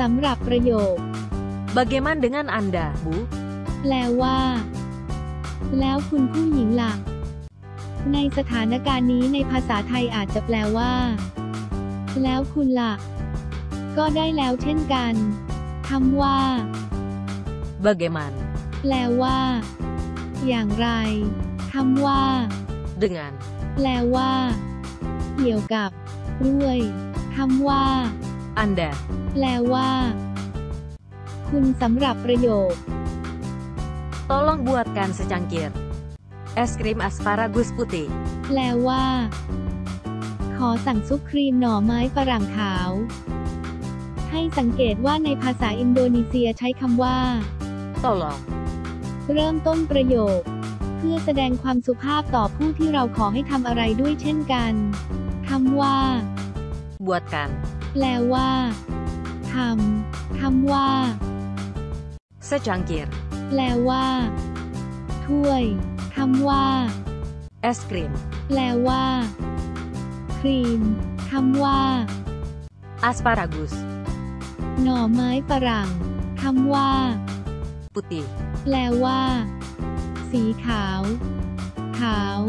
สำหรับประโยค Bagaimana dengan Anda, Bu? แปลว่า แล้วคุณผู้หญิงล่ะ ในสถานการณ์นี้ในภาษาไทยอาจจะแปลว่า แล้วคุณล่ะ ก็ได้แล้วเช่นกันคำว่า Bagaimana แปลว่า อย่างไรคำว่า dengan แปลว่า เกี่ยวกับ ด้วยคำว่า Anda? แปลว่า คุณสำหรับประโยค Tolong buatkan secangkir es krim asparagus putih. แปลว่า ขอสั่งซุปครีมหน่อไม้ฝรั่งขาว ให้สังเกตว่าในภาษาอินโดนีเซียใช้คำว่า Tolong เริ่มต้นประโยค เพื่อแสดงความสุภาพต่อผู้ที่เราขอให้ทำอะไรด้วยเช่นกันคำว่า buatkan แปลว่าทำคำว่า secangkir แปลว่า ถ้วยคำว่า es krim แปลว่า ครีมคำว่า asparagus หน่อไม้ฝรั่งคำว่า putih. แปลว่า สีขาว ขาว